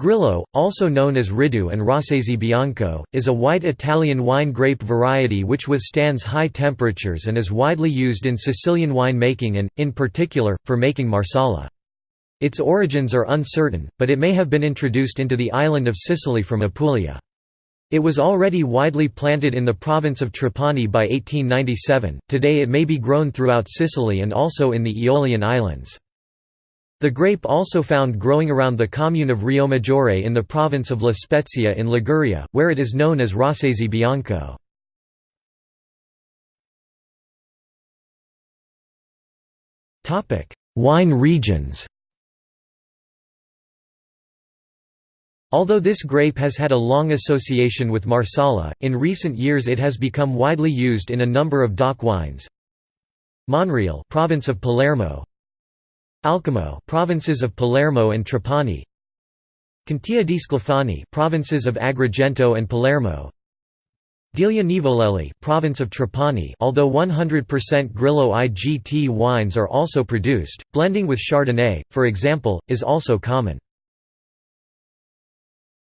Grillo, also known as Riddu and Rossese Bianco, is a white Italian wine grape variety which withstands high temperatures and is widely used in Sicilian wine making and, in particular, for making Marsala. Its origins are uncertain, but it may have been introduced into the island of Sicily from Apulia. It was already widely planted in the province of Trapani by 1897, today it may be grown throughout Sicily and also in the Aeolian Islands. The grape also found growing around the commune of Riomaggiore in the province of La Spezia in Liguria, where it is known as Rossese Bianco. Wine regions Although this grape has had a long association with Marsala, in recent years it has become widely used in a number of DOC wines. Monreale province of Palermo Alcamo provinces of Palermo and Trapani Contea di Sclafani provinces of Agrigento and Palermo Delia Nivolelli province of Trapani although 100% Grillo IGT wines are also produced, blending with Chardonnay, for example, is also common.